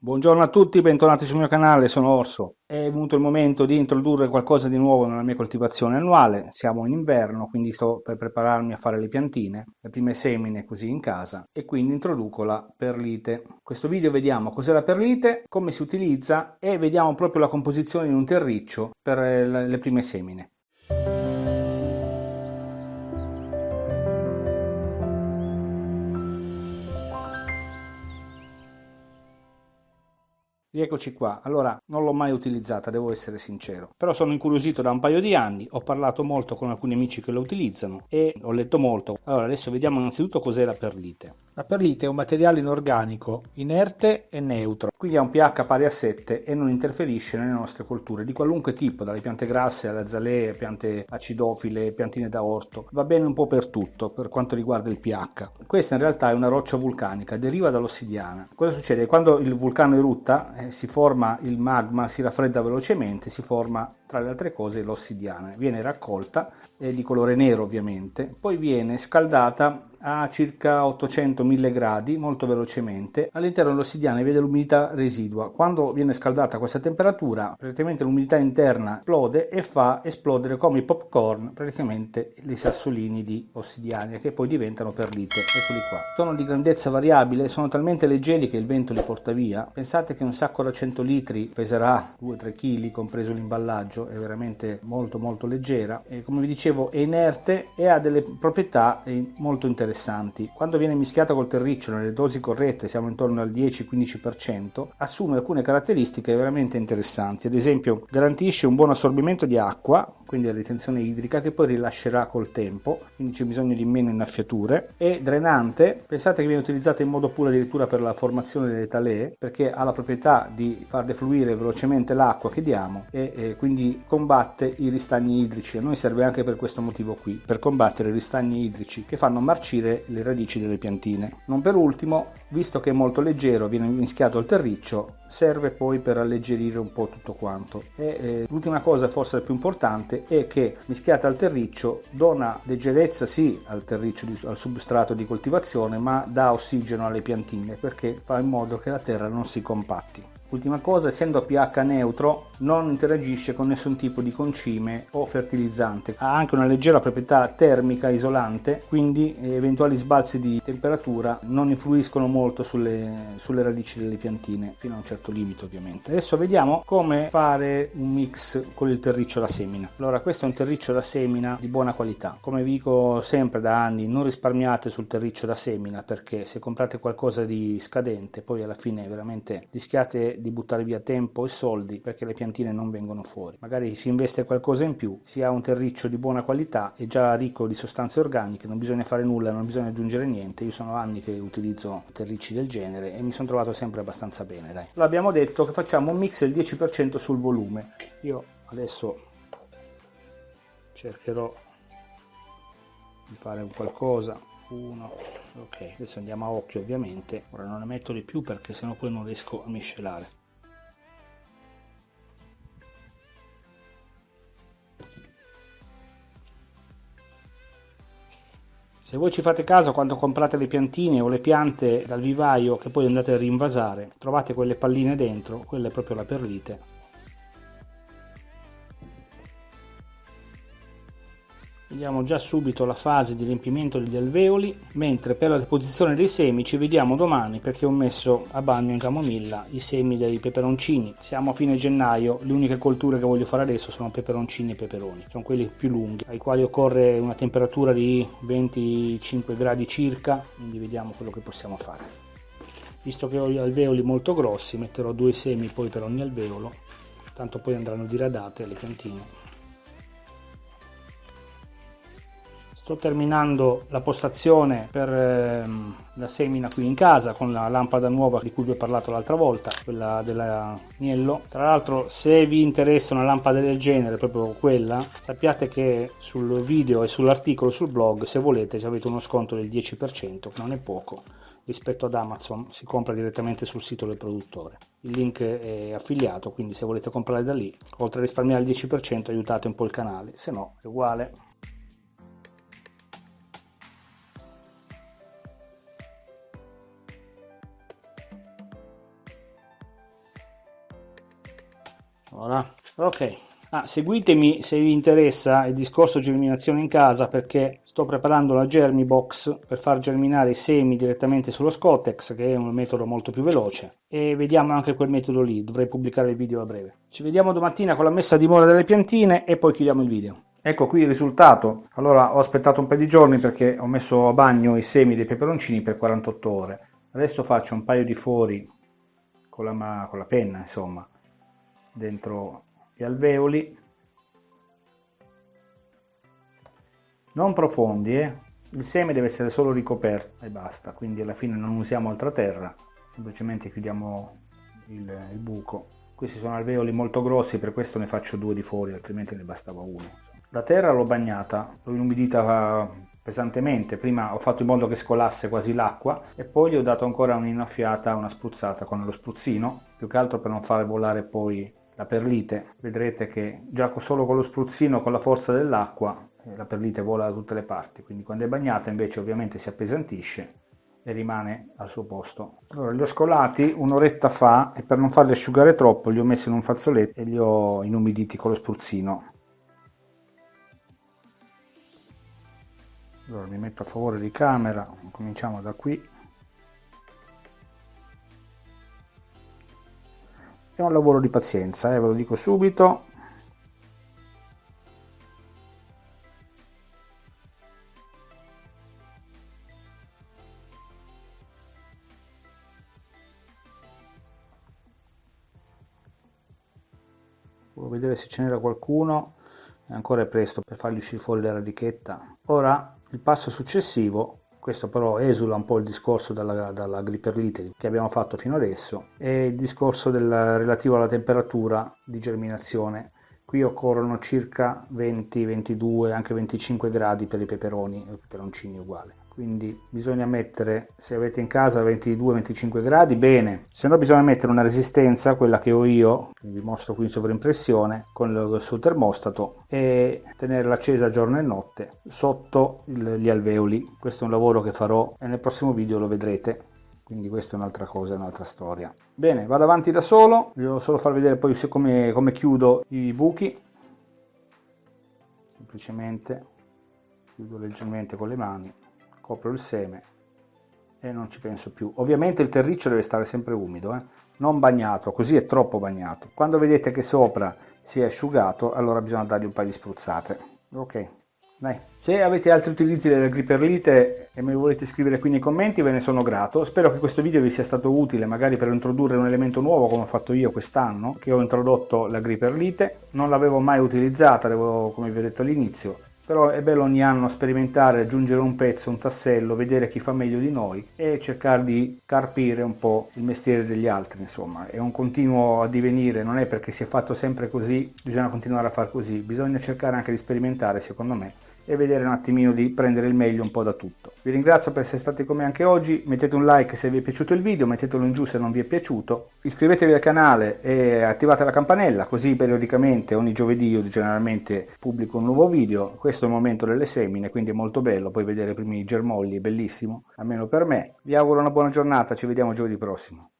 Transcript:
Buongiorno a tutti, bentornati sul mio canale, sono Orso. È venuto il momento di introdurre qualcosa di nuovo nella mia coltivazione annuale. Siamo in inverno, quindi sto per prepararmi a fare le piantine, le prime semine così in casa, e quindi introduco la perlite. In questo video vediamo cos'è la perlite, come si utilizza e vediamo proprio la composizione in un terriccio per le prime semine. Rieccoci qua, allora non l'ho mai utilizzata, devo essere sincero, però sono incuriosito da un paio di anni, ho parlato molto con alcuni amici che la utilizzano e ho letto molto. Allora adesso vediamo innanzitutto cos'è la perlite. La perlite è un materiale inorganico, inerte e neutro, quindi ha un pH pari a 7 e non interferisce nelle nostre colture di qualunque tipo, dalle piante grasse alle azalee, piante acidofile, piantine da orto. Va bene un po' per tutto per quanto riguarda il pH. Questa in realtà è una roccia vulcanica, deriva dall'ossidiana. Cosa succede? Quando il vulcano erutta eh, si forma il magma, si raffredda velocemente, si forma tra le altre cose l'ossidiana. Viene raccolta, è di colore nero ovviamente, poi viene scaldata a circa 800-1000 gradi molto velocemente all'interno dell'ossidiana vede l'umidità residua. Quando viene scaldata a questa temperatura praticamente l'umidità interna esplode e fa esplodere come i popcorn praticamente i sassolini di ossidiana che poi diventano perlite. Eccoli qua. Sono di grandezza variabile sono talmente leggeri che il vento li porta via. Pensate che un sacco da 100 litri peserà 2-3 kg compreso l'imballaggio è veramente molto molto leggera e come vi dicevo è inerte e ha delle proprietà molto interessanti interessanti. Quando viene mischiata col terriccio nelle dosi corrette, siamo intorno al 10-15%, assume alcune caratteristiche veramente interessanti. Ad esempio, garantisce un buon assorbimento di acqua, quindi la ritenzione idrica, che poi rilascerà col tempo, quindi c'è bisogno di meno innaffiature. È drenante, pensate che viene utilizzata in modo puro addirittura per la formazione delle talee, perché ha la proprietà di far defluire velocemente l'acqua che diamo e, e quindi combatte i ristagni idrici. A noi serve anche per questo motivo qui, per combattere i ristagni idrici che fanno marcire le radici delle piantine. Non per ultimo, visto che è molto leggero, viene mischiato al terriccio, serve poi per alleggerire un po' tutto quanto. E, eh, l'ultima cosa, forse la più importante, è che mischiata al terriccio dona leggerezza sì al terriccio, al substrato di coltivazione, ma dà ossigeno alle piantine perché fa in modo che la terra non si compatti. Ultima cosa, essendo a pH neutro, non interagisce con nessun tipo di concime o fertilizzante. Ha anche una leggera proprietà termica isolante, quindi eventuali sbalzi di temperatura non influiscono molto sulle, sulle radici delle piantine, fino a un certo limite ovviamente. Adesso vediamo come fare un mix con il terriccio da semina. Allora, questo è un terriccio da semina di buona qualità. Come vi dico sempre da anni, non risparmiate sul terriccio da semina perché se comprate qualcosa di scadente, poi alla fine veramente rischiate di buttare via tempo e soldi perché le piantine non vengono fuori. Magari si investe qualcosa in più, si ha un terriccio di buona qualità e già ricco di sostanze organiche, non bisogna fare nulla, non bisogna aggiungere niente. Io sono anni che utilizzo terricci del genere e mi sono trovato sempre abbastanza bene. Dai. L'abbiamo detto che facciamo un mix del 10% sul volume. Io adesso cercherò di fare un qualcosa uno ok adesso andiamo a occhio ovviamente. Ora non ne metto di più perché sennò poi non riesco a miscelare. Se voi ci fate caso quando comprate le piantine o le piante dal vivaio che poi andate a rinvasare, trovate quelle palline dentro, quella è proprio la perlite, vediamo già subito la fase di riempimento degli alveoli mentre per la deposizione dei semi ci vediamo domani perché ho messo a bagno in camomilla i semi dei peperoncini. Siamo a fine gennaio le uniche colture che voglio fare adesso sono peperoncini e peperoni sono quelli più lunghi ai quali occorre una temperatura di 25 gradi circa quindi vediamo quello che possiamo fare. Visto che ho gli alveoli molto grossi metterò due semi poi per ogni alveolo tanto poi andranno diradate le piantine sto terminando la postazione per ehm, la semina qui in casa con la lampada nuova di cui vi ho parlato l'altra volta quella dell'agnello. Tra l'altro se vi interessa una lampada del genere proprio quella sappiate che sul video e sull'articolo sul blog se volete avete uno sconto del 10% che non è poco rispetto ad Amazon si compra direttamente sul sito del produttore. Il link è affiliato quindi se volete comprare da lì oltre a risparmiare il 10% aiutate un po' il canale se no è uguale Voilà. Ok. Ah, seguitemi se vi interessa il discorso germinazione in casa perché sto preparando la Germi Box per far germinare i semi direttamente sullo Scotex che è un metodo molto più veloce e vediamo anche quel metodo lì, dovrei pubblicare il video a breve. Ci vediamo domattina con la messa a dimora delle piantine e poi chiudiamo il video. Ecco qui il risultato. Allora ho aspettato un paio di giorni perché ho messo a bagno i semi dei peperoncini per 48 ore. Adesso faccio un paio di fori con la, con la penna, insomma, dentro gli alveoli. Non profondi eh? il seme deve essere solo ricoperto e basta quindi alla fine non usiamo altra terra semplicemente chiudiamo il, il buco. Questi sono alveoli molto grossi per questo ne faccio due di fuori altrimenti ne bastava uno. La terra l'ho bagnata l'ho inumidita pesantemente. Prima ho fatto in modo che scolasse quasi l'acqua e poi gli ho dato ancora un'innaffiata una spruzzata con lo spruzzino più che altro per non fare volare poi la perlite vedrete che già solo con lo spruzzino con la forza dell'acqua la perlite vola da tutte le parti quindi quando è bagnata invece ovviamente si appesantisce e rimane al suo posto. Allora li ho scolati un'oretta fa e per non farli asciugare troppo li ho messi in un fazzoletto e li ho inumiditi con lo spruzzino. Allora mi metto a favore di camera cominciamo da qui è un lavoro di pazienza, eh, ve lo dico subito. Volevo vedere se ce n'era qualcuno, ancora è presto per fargli uscire fuori la radichetta. Ora il passo successivo questo però esula un po' il discorso dalla, dalla gliperlite che abbiamo fatto fino adesso e il discorso del, relativo alla temperatura di germinazione qui occorrono circa 20 22 anche 25 gradi per i peperoni e i peperoncini uguali. Quindi bisogna mettere se avete in casa 22-25 gradi bene. Se no bisogna mettere una resistenza quella che ho io che vi mostro qui in sovraimpressione con il suo termostato e tenerla accesa giorno e notte sotto gli alveoli. Questo è un lavoro che farò e nel prossimo video lo vedrete quindi questa è un'altra cosa, un'altra storia. Bene, vado avanti da solo, vi devo solo far vedere poi come, come chiudo i buchi, semplicemente chiudo leggermente con le mani copro il seme e non ci penso più. Ovviamente il terriccio deve stare sempre umido, eh? non bagnato, così è troppo bagnato. Quando vedete che sopra si è asciugato, allora bisogna dargli un paio di spruzzate. Ok, dai. Se avete altri utilizzi della griperlite e me lo volete scrivere qui nei commenti, ve ne sono grato. Spero che questo video vi sia stato utile, magari per introdurre un elemento nuovo come ho fatto io quest'anno, che ho introdotto la griperlite. Non l'avevo mai utilizzata, come vi ho detto all'inizio, però è bello ogni anno sperimentare, aggiungere un pezzo, un tassello, vedere chi fa meglio di noi e cercare di carpire un po' il mestiere degli altri, insomma, è un continuo addivenire, non è perché si è fatto sempre così, bisogna continuare a far così, bisogna cercare anche di sperimentare, secondo me, e vedere un attimino di prendere il meglio un po' da tutto. Vi ringrazio per essere stati con me anche oggi, mettete un like se vi è piaciuto il video, mettetelo in giù se non vi è piaciuto, iscrivetevi al canale e attivate la campanella così periodicamente ogni giovedì io generalmente pubblico un nuovo video, questo è il momento delle semine quindi è molto bello poi vedere i primi germogli, è bellissimo, almeno per me. Vi auguro una buona giornata, ci vediamo giovedì prossimo.